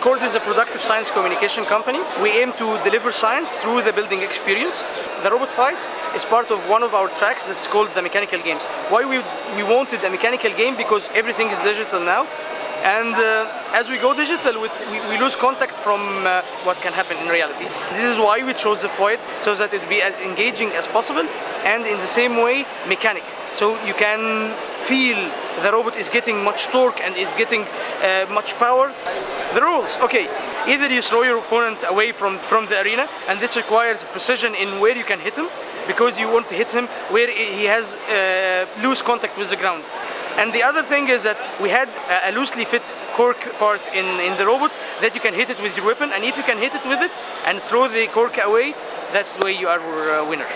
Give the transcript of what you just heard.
is a productive science communication company. We aim to deliver science through the building experience. The robot fights is part of one of our tracks that's called the mechanical games. Why we, we wanted a mechanical game? Because everything is digital now. And uh, as we go digital, we, we, lose contact from uh, what can happen in reality. This is why we chose the fight, so that it be as engaging as possible and in the same way mechanic. So you can feel the robot is getting much torque and is getting uh, much power. The rules, okay, either you throw your opponent away from, from the arena and this requires precision in where you can hit him because you want to hit him where he has uh, loose contact with the ground. And the other thing is that we had a loosely fit cork part in, in the robot that you can hit it with your weapon and if you can hit it with it and throw the cork away, that's the way you are a winner.